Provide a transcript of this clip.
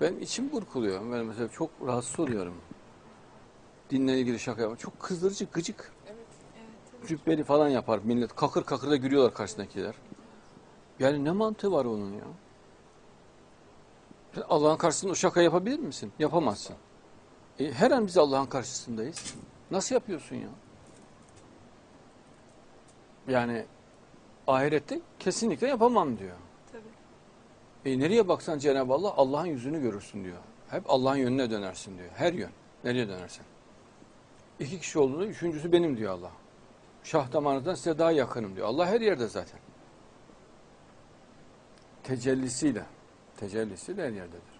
Benim içim burkuluyor. Ben mesela çok rahatsız oluyorum. Dinle ilgili şaka yapar. Çok kızdırıcı, gıcık. Evet, evet. Cübbeli falan yapar millet. Kakır kakır da gülüyorlar karşısındakiler. Yani ne mantığı var onun ya? Allah'ın karşısında o şaka yapabilir misin? Yapamazsın. E, her an biz Allah'ın karşısındayız. Nasıl yapıyorsun ya? Yani ahirette kesinlikle yapamam diyor. E nereye baksan Cenab-ı Allah Allah'ın yüzünü görürsün diyor. Hep Allah'ın yönüne dönersin diyor. Her yön. Nereye dönersen. İki kişi olduğunda üçüncüsü benim diyor Allah. Şah damarından size daha yakınım diyor. Allah her yerde zaten. Tecellisiyle. Tecellisiyle her yerdedir.